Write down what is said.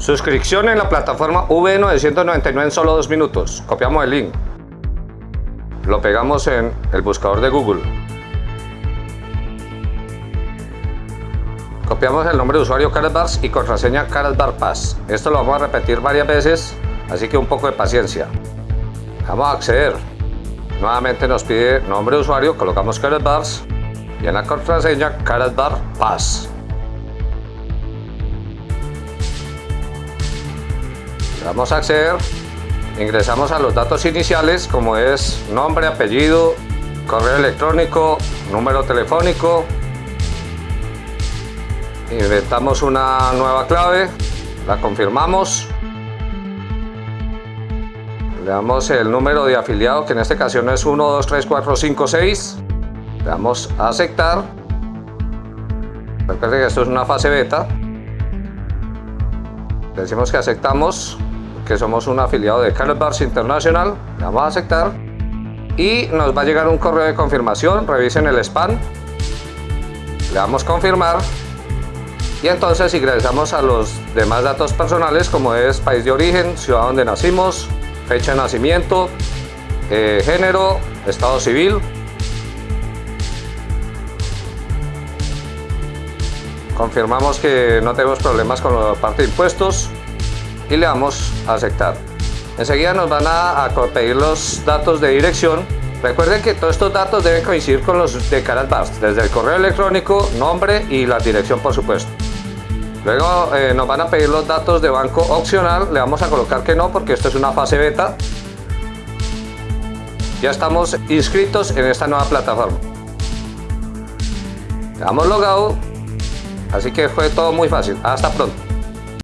Suscripción en la plataforma V999 en solo dos minutos. Copiamos el link. Lo pegamos en el buscador de Google. Copiamos el nombre de usuario Bars y contraseña Bar Pass. Esto lo vamos a repetir varias veces, así que un poco de paciencia. Vamos a acceder. Nuevamente nos pide nombre de usuario, colocamos Bars y en la contraseña Bar Vamos a acceder, ingresamos a los datos iniciales como es nombre, apellido, correo electrónico, número telefónico. Inventamos una nueva clave, la confirmamos. Le damos el número de afiliado que en esta ocasión es 1, 2, 3, 4, 5, 6. Le damos a aceptar. Recuerden que esto es una fase beta. Le decimos que aceptamos que somos un afiliado de Carlos Bars International, le vamos a aceptar. Y nos va a llegar un correo de confirmación, revisen el spam, le damos confirmar. Y entonces ingresamos a los demás datos personales como es país de origen, ciudad donde nacimos, fecha de nacimiento, eh, género, estado civil, confirmamos que no tenemos problemas con la parte de impuestos y le damos a aceptar. Enseguida nos van a, pedir los datos de dirección. Recuerden que todos estos datos deben coincidir con los de Carat desde el correo electrónico, nombre y la dirección por supuesto. Luego eh, nos van a pedir los datos de banco opcional, le vamos a colocar que no porque esto es una fase beta. Ya estamos inscritos en esta nueva plataforma. Le damos logado, así que fue todo muy fácil. Hasta pronto.